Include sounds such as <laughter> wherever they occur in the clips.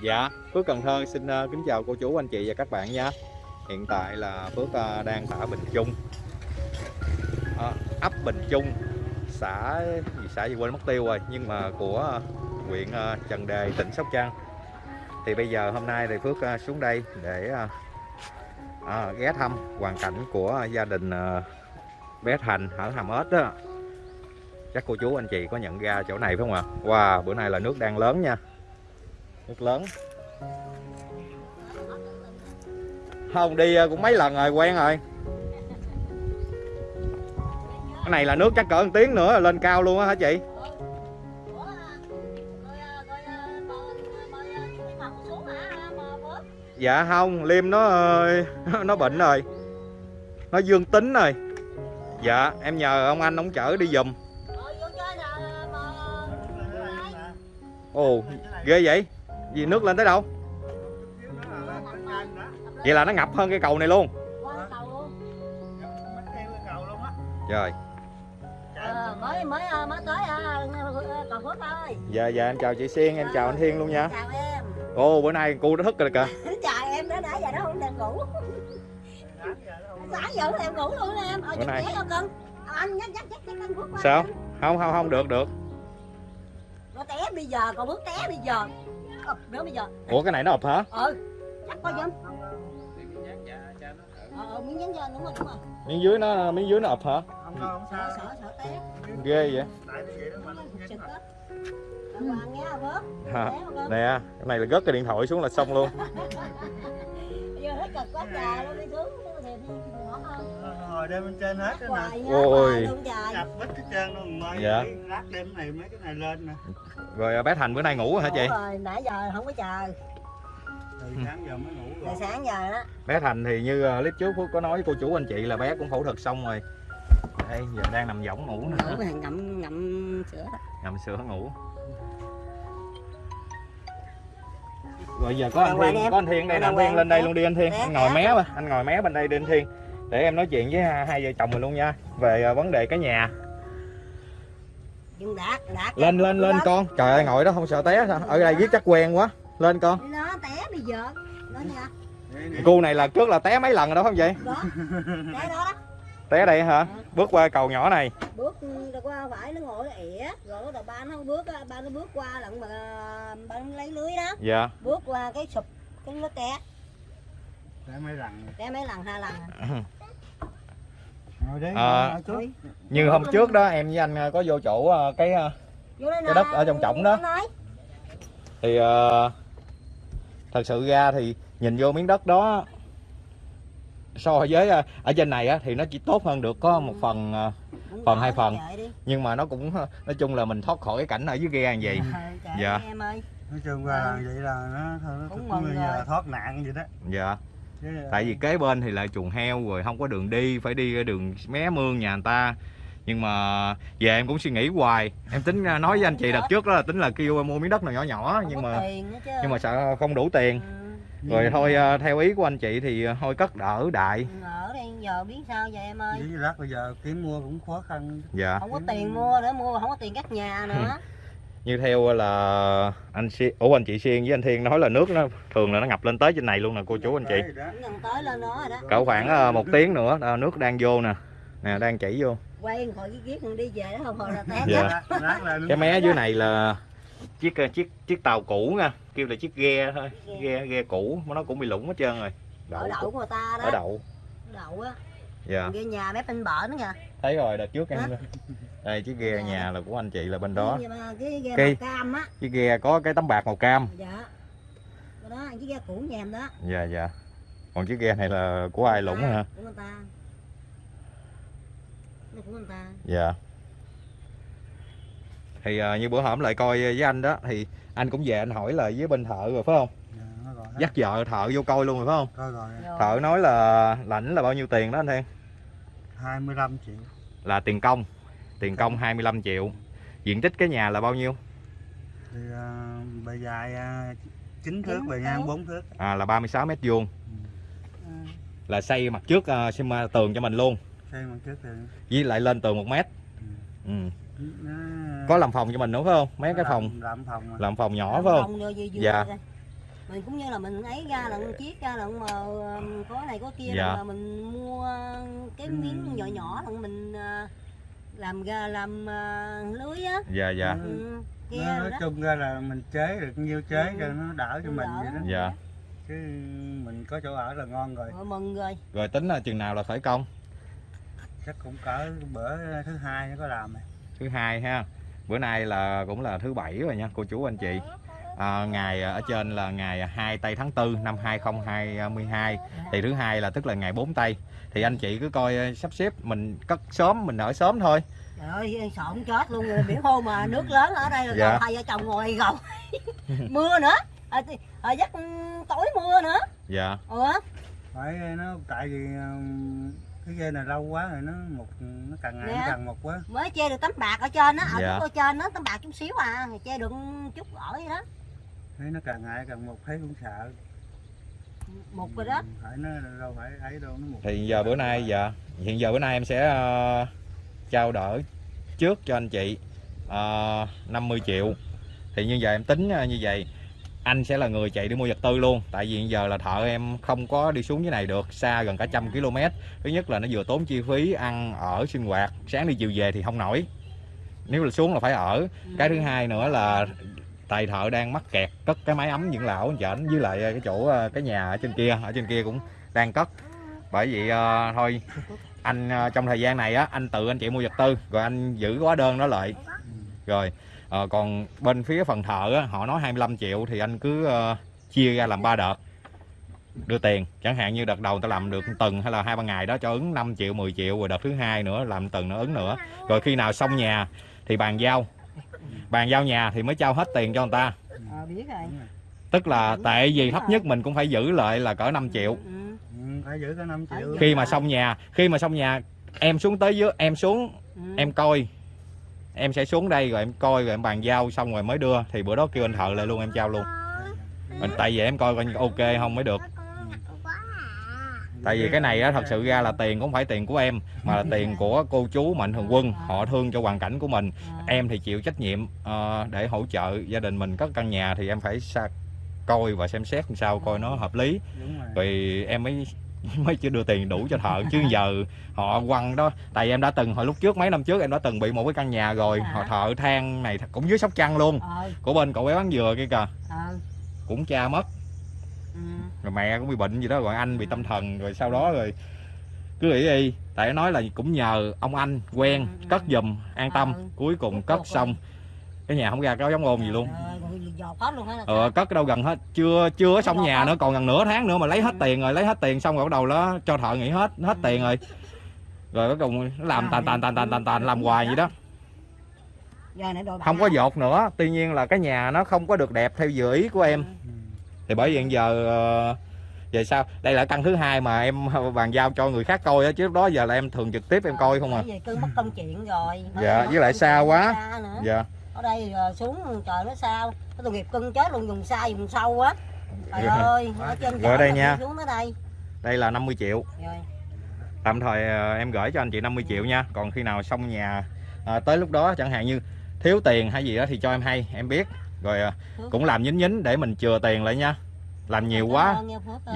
Dạ, Phước Cần Thơ xin ờ, kính chào cô chú anh chị và các bạn nha. Hiện tại là Phước ờ, đang tại Bình Trung, à, ấp Bình Trung, xã gì xã gì quên mất tiêu rồi, nhưng mà của huyện Trần Đề, tỉnh Sóc Trăng. Thì bây giờ hôm nay thì Phước xuống đây để ờ, ghé thăm hoàn cảnh của gia đình bé Thành ở Hàm Ếch đó. Chắc cô chú anh chị có nhận ra chỗ này phải không ạ? Wow, bữa nay là nước đang lớn nha. Nước lớn. Không đi à, cũng mấy lần rồi quen rồi. Cái này là nước chắc cỡ một tiếng nữa là lên cao luôn á hả chị? Dạ không, Liêm nó ờ, <laughs> nó bệnh rồi. Nó dương tính rồi. Dạ, em nhờ ông anh ông chở đi giùm. Ồ, ghê vậy? Vì nước lên tới đâu? Vậy là nó ngập hơn cái cầu này luôn. trời Ờ, mới mới mới tới cầu phước thôi dạ dạ em chào chị Siên em chào anh Thiên luôn nha. chào em Ồ, bữa nay cô đã thức rồi kìa. trời em đã nãy giờ nó không đang ngủ sáng giờ nó ngủ luôn em ở Bữa nay- anh nhắc nhắc nhắc anh phước Sao? Không không không được được. nó té bây giờ cầu phước té bây giờ Ờ, nữa bây giờ. Ủa cái này nó ụp hả? ừ chắc coi giùm ờ ờ miếng nhắn cho đúng rồi đúng rồi. Miếng dưới nó miếng dưới nó ụp hả? không có không sợ sao. Sợ sợ té. Ghê vậy. cưng Nè, cái này là gớt cái điện thoại xuống là xong luôn. <laughs> bây giờ hết cực quá trời luôn đi xuống hồi đêm bên trên hết đó nè Ôi. nhập hết hết trơn luôn mới Dạ. cái lát đêm này mấy cái này lên nè Rồi bé Thành bữa nay ngủ hả chị? Ngủ rồi nãy giờ không có chờ từ sáng giờ mới ngủ từ rồi sáng giờ đó Bé Thành thì như ờ, clip trước Phước có nói với cô chú anh chị là bé cũng phẫu thuật xong rồi. Đây, giờ đang nằm võng ngủ nè. ngủ ngậm ngậm sữa Nằm sữa ngủ. Rồi giờ có anh Thiên, có anh Thiên đây anh Thiên lên đây luôn đi anh Thiên. Anh ngồi mé mà, anh ngồi mé bên đây đi anh Thiên. Để em nói chuyện với hai hai vợ chồng mình luôn nha. Về ờ, vấn đề cái nhà. đạt đạt Lên lên lên con. Trời ơi ngồi đó không sợ té sao? Ở đây viết chắc quen quá. Lên con. nó té bây giờ. Cô này là trước là té mấy lần rồi đó không vậy? đó té đó đó Té đây hả? Bước qua cầu nhỏ này. bước rồi qua phải nó ngồi nó ỉa rồi đầu ba nó bước ba nó bước qua lận mà ba nó lấy lưới đó Dạ. bước qua cái sụp cái nó té để mấy lần. Té mấy lần hai lần à. chút Thôi, Như hôm trước đó em với anh ờ, có vô chỗ ờ, cái Cái đất ở trong trỏng đó. thì thật sự ra thì nhìn vô miếng đất đó so với ở trên này á, thì nó chỉ tốt hơn được có một phần Phần hai phần. nhưng mà nó cũng nói chung là mình thoát khỏi cái cảnh ở dưới ghe như vậy trời Dạ. em ơi. Nói chung là vậy là nó thôi nó Cũng như là thoát nạn vậy đó. Dạ tại vì kế bên thì lại chuồng heo rồi không có đường đi phải đi đường mé mương nhà người ta. Nhưng mà về em cũng suy nghĩ hoài. Em tính ờ, nói với anh chị đợt trước đó là tính là kêu em mua miếng đất nào nhỏ nhỏ không nhưng mà nhưng mà sợ không đủ tiền. Ừ, rồi thôi ờ, theo ý của anh chị thì thôi cất đỡ đại. Ở đây giờ biết sao giờ em ơi? Lát bây giờ kiếm mua cũng khó khăn. Dạ. Không có tiền mua nữa mua không có tiền cắt nhà nữa <laughs> như theo là anh Xi- ủa anh chị Xiên với anh Thiên nói là nước nó thường là nó ngập lên tới trên này luôn nè cô chú anh chị. Đấy, đó. cũng gần tới lên nó rồi đó. Cỡ khoảng ờ, một tiếng nữa ờ, nước đang vô nè. Nè đang chảy vô. Quay khỏi cái giết đi về đó không hồi là té Dạ. cái mé dưới này là chiếc ờ, chiếc chiếc tàu cũ nha kêu là chiếc ghe thôi ghe ghe cũ mà nó cũng bị lủng hết trơn rồi. Ở đậu. đậu của người ta đó. Ở đậu. Đậu á dạ. Ghe nhà mép bên bờ nữa kìa. Thấy rồi đợt trước em <laughs> đây chiếc ghe nhà là của anh chị là bên đó. cái, ghe Cái- màu cam á. chiếc ghe có cái tấm bạc màu cam. Dạ. Cái đó cái ghe cũ nhà em đó. Dạ dạ. Còn chiếc ghe này là của ai lủng hả? Của người ta. Của người ta. Dạ. Thì ờ, như bữa hổm lại coi với anh đó thì anh cũng về anh hỏi lời với bên thợ rồi phải không Dạ, nó gọi hết. Dắt vợ thợ vô coi luôn rồi phải không? Coi rồi. Rồi. thợ nói là lãnh là bao nhiêu tiền đó anh Thiên? 25 triệu. Là tiền công. Tiền công 25 triệu. Diện tích cái nhà là bao nhiêu? Thì uh, bề dài uh, 9 thước bề ngang 4 thước. À, là 36 mét vuông. Ừ. là xây mặt trước uh, xem uh, tường cho mình luôn. Xây mặt trước thì với lại lên tường một mét. Ừ. nó có làm phòng cho mình nữa phải không? Mấy cái phòng? làm phòng mà. làm phòng nhỏ phải không? Dạ. Mình cũng như là mình ấy ra là chiếc ra là mà ờ, có này có kia Dạ. là mình mua cái miếng nhỏ nhỏ là mình ờ, làm ra làm ờ, lưới á. Dạ dạ. Ừ, kia nói đó. chung ra là mình chế được nhiêu chế Ừ. cho nó đỡ cho Nó mình đỡ. vậy đó. dạ. Chứ mình có chỗ ở là ngon rồi. Rồi mừng rồi. Rồi tính là chừng nào là khởi công? Chắc cũng cỡ bữa thứ hai nó có làm này. thứ hai ha. Bữa nay là cũng là thứ bảy rồi nha cô chú anh chị à, ngày ở trên là ngày 2 tây tháng 4 năm 2022 thì thứ hai là tức là ngày 4 tây. Thì anh chị cứ coi sắp xếp mình cất sớm mình ở sớm thôi. Trời ơi sợ không chết luôn rồi biển hôm mà nước lớn ở đây là Dạ. hai vợ chồng ngồi gầu <laughs> mưa nữa. À, thì- à, giấc tối mưa nữa. Dạ. Ủa? Phải nó tại vì cái dây này lâu quá rồi nó một nó càng ngày nó Dạ. càng một quá. Mới che được tấm bạc ở trên á. Ở Dạ. trên nó tấm bạc chút xíu à che được chút ở vậy đó thấy nó càng ngày càng một thấy cũng sợ. Một rồi đó. phải nó đâu phải ấy đâu nó một thì giờ bữa nay dạ hiện giờ bữa nay em sẽ ờ, trao đổi trước cho anh chị ờ, 50 triệu. Thì như vậy em tính ờ, như vậy anh sẽ là người chạy đi mua vật tư luôn. Tại vì hiện giờ là thợ em không có đi xuống dưới này được xa gần cả trăm km. Thứ nhất là nó vừa tốn chi phí ăn ở sinh hoạt. Sáng đi chiều về thì không nổi. Nếu là xuống là phải ở. Cái thứ hai nữa là tài thợ đang mắc kẹt cất cái máy ấm dưỡng lão anh chảnh với lại ờ, cái chỗ ờ, cái nhà ở trên kia ở trên kia cũng đang cất. Bởi vậy uh, ờ, thôi anh uh, trong thời gian này á anh tự anh chị mua vật tư rồi anh giữ hóa đơn đó lại. Rồi uh, còn bên phía phần thợ á, họ nói 25 triệu thì anh cứ uh, chia ra làm ba đợt. Đưa tiền chẳng hạn như đợt đầu ta làm được tuần hay là hai ba ngày đó cho ứng 5 triệu 10 triệu rồi đợt thứ hai nữa làm tuần nữa ứng nữa. Rồi khi nào xong nhà thì bàn giao bàn giao nhà thì mới trao hết tiền cho người ta. À, biết rồi. Tức là tệ gì thấp nhất mình cũng phải giữ lại là cỡ 5 triệu. Ừ. ừ, phải giữ cái 5 triệu. khi mà xong nhà khi mà xong nhà em xuống tới dưới em xuống Ừ. em coi. Em sẽ xuống đây rồi em coi rồi em bàn giao xong rồi mới đưa. Thì bữa đó kêu anh thợ lại luôn em trao luôn. Mình- tại vì em coi coi như ok không mới được tại vì cái này á thật sự ra là tiền cũng phải tiền của em mà là tiền của cô chú mạnh thường quân. Họ thương cho hoàn cảnh của mình. Em thì chịu trách nhiệm ờ, để hỗ trợ gia đình mình cất căn nhà thì em phải sa coi và xem xét làm sao coi nó hợp lý. Đúng rồi. Rồi em mới <laughs> mới chưa đưa tiền đủ cho thợ chứ giờ họ quăng đó. Tại em đã từng hồi lúc trước mấy năm trước em đã từng bị một cái căn nhà rồi. Họ thợ than này cũng dưới sóc trăng luôn. Ờ. Của bên cậu bé bán dừa kia kìa. Ờ. Cũng cha mất ừ. rồi mẹ cũng bị bệnh gì đó rồi anh bị tâm thần rồi sau đó rồi cứ nghĩ đi. Tại nó nói là cũng nhờ ông anh quen cất giùm an tâm. Ừ. cuối cùng cất xong. Cái nhà không ra có giống ôn gì luôn. ờ cất đâu gần hết. Chưa chưa xong nhà nữa còn gần nửa tháng nữa mà lấy hết tiền rồi lấy hết tiền xong rồi bắt đầu đó cho thợ nghỉ hết hết tiền rồi. Rồi cuối cùng làm tàn tàn tàn tàn tàn tàn làm hoài vậy đó. không có dột nữa. Tuy nhiên là cái nhà nó không có được đẹp theo dự ý của em. Ừ. thì bởi vậy giờ ờ, về sao? Đây là căn thứ hai mà em <laughs> bàn giao cho người khác coi á chứ lúc đó giờ là em thường trực tiếp em coi không à. Về cứ mất công chuyện rồi. Dạ, với lại xa quá. dạ. Ở đây ờ, xuống trời nó sao? Cái tội nghiệp cưng chết luôn dùng xa dùng sâu á trời Dạ. ơi ở trên Rồi chợ đây nha. xuống tới đây. Đây là 50 triệu. Rồi. Tạm thời ờ, em gửi cho anh chị 50 triệu nha. Còn khi nào xong nhà ờ, tới lúc đó chẳng hạn như thiếu tiền hay gì đó thì cho em hay em biết rồi ờ, cũng làm nhín nhín để mình chừa tiền lại nha. Làm nhiều quá.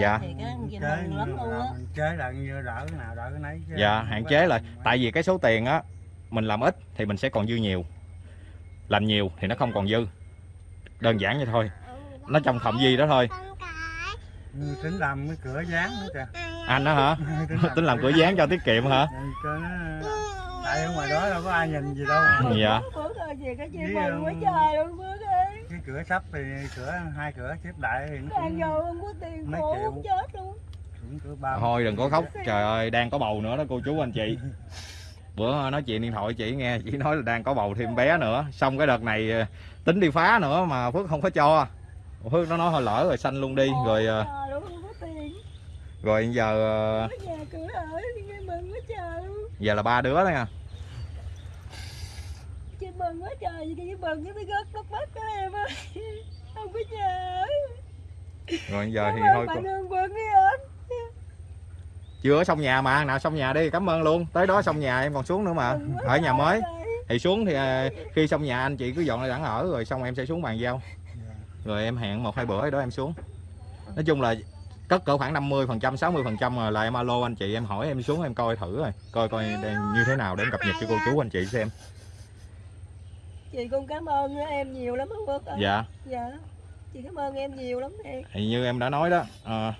Dạ. thì cái gì chế mừng lắm luôn á. Mình chế lại như đỡ cái nào đỡ cái nấy chứ. Dạ hạn chế lại. Tại vì cái số tiền á mình làm ít thì mình sẽ còn dư nhiều. Làm nhiều thì nó không còn dư. Đơn giản vậy thôi. Nó trong thầm gì đó thôi. Ừ, tính làm cái cửa dán nữa kìa. Anh đó hả? Tính làm cửa dán cho tiết kiệm hả? Nó tại ở ngoài đó đâu có ai nhìn gì đâu. Dạ cửa sắp thì cửa hai cửa xếp lại thì nó cũng, vô không có tiền mấy khổ triệu. chết luôn. Thôi đừng có khóc trời ơi đang có bầu nữa đó cô chú anh chị. <laughs> Bữa nói chuyện điện thoại chị nghe chị nói là đang có bầu thêm bé nữa. Xong cái đợt này ờ, tính đi phá nữa mà phước không có cho. Phước nó nói thôi lỡ rồi sanh luôn đi rồi ờ, rồi giờ ờ, giờ là ba đứa đó nha chị mừng quá trời chị mừng cái gớt đất mất của em ơi. <laughs> Không có nhà ở rồi giờ thì Cảm ơn thôi bạn cô- Hương Quân đi ơn chưa xong nhà mà nào xong nhà đi. Cảm ơn luôn. Tới đó xong nhà em còn xuống nữa mà. Ở nhà mới. thì xuống thì ờ, khi xong nhà anh chị cứ dọn lại đẳng ở rồi xong em sẽ xuống bàn giao. Dạ. rồi em hẹn một hai bữa đó em xuống. Nói chung là cất cỡ khoảng 50 phần trăm 60 phần trăm rồi là em alo anh chị em hỏi em xuống em coi thử rồi. Coi coi như thế nào để em cập nhật cho cô chú anh chị xem chị cũng cảm ơn em nhiều lắm ông Phước ơi. dạ. Dạ. Chị cảm ơn em nhiều lắm em. Thì như em đã nói đó à,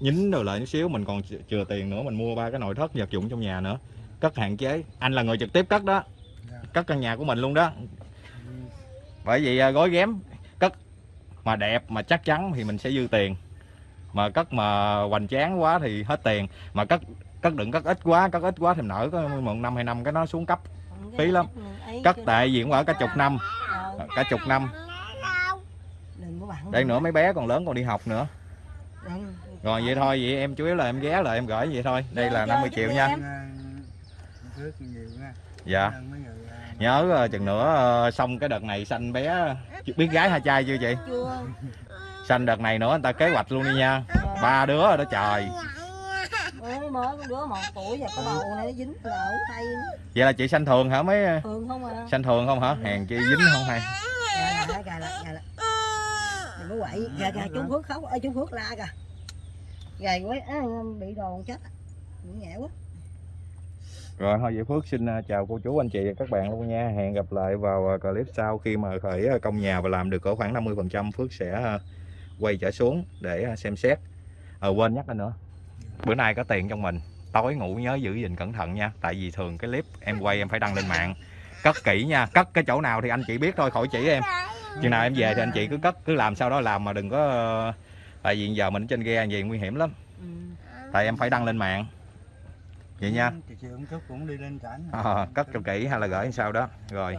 nhín rồi lại chút xíu mình còn ch- chừa tiền nữa mình mua ba cái nội thất vật dụng trong nhà nữa. Cất hạn chế. Anh là người trực tiếp cất đó. Dạ. cất căn nhà của mình luôn đó. Bởi vì à, gói ghém cất mà đẹp mà chắc chắn thì mình sẽ dư tiền. Mà cất mà hoành tráng quá thì hết tiền. Mà cất cất đừng cất ít quá cất ít quá thì nở có một năm hai năm cái nó xuống cấp Phí lắm. Cất tại cũng ở cả chục năm. Cả chục năm. đây nữa. Mấy bé còn lớn còn đi học nữa. Rồi vậy thôi vậy em chủ yếu là em ghé lại em gửi vậy thôi. Đây là Dạ, 50 dạ, triệu nha. dạ. Nhớ ờ, chừng nữa ờ, xong cái đợt này sanh bé biết gái hay trai chưa chị? Sanh đợt này nữa người ta kế hoạch luôn đi nha. Ba đứa rồi đó trời mới con đứa một tuổi và cái bầu này nó dính ở tay vậy là chị sanh thường hả mấy thường không à. sanh thường không hả? Hèn chi dính không hay? Gà lại gà lại gà. Lại đừng có quậy. Gà gà chú phước khóc. Ơi chú phước la kìa. Gầy quá á, bị đòn chết. Cũng nhẹ quá. Rồi thôi vậy Phước xin ờ, chào cô chú anh chị và các bạn luôn nha. Hẹn gặp lại vào ờ, clip sau khi mà khởi ờ, công nhà và làm được cỡ khoảng 50 phần trăm Phước sẽ quay trở xuống để xem xét. Ờ quên nhắc lên nữa bữa nay có tiền trong mình tối ngủ nhớ giữ gìn cẩn thận nha. Tại vì thường cái clip em quay em phải đăng lên mạng. Cất kỹ nha cất cái chỗ nào thì anh chị biết thôi khỏi chỉ em. Chừng nào em về thì anh chị cứ cất cứ làm sau đó làm mà đừng có tại vì giờ mình ở trên ghe gì nguy hiểm lắm. Ừ. tại em phải đăng lên mạng. Vậy nha. Ờ, cất cho kỹ hay là gửi sao đó. Rồi.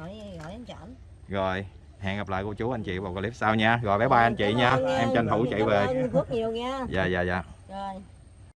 Rồi hẹn gặp lại cô chú anh chị vào clip sau nha. Rồi bye bye anh chị nha. Em. Tranh thủ chạy về. phước nhiều nha. Dạ dạ dạ. Rồi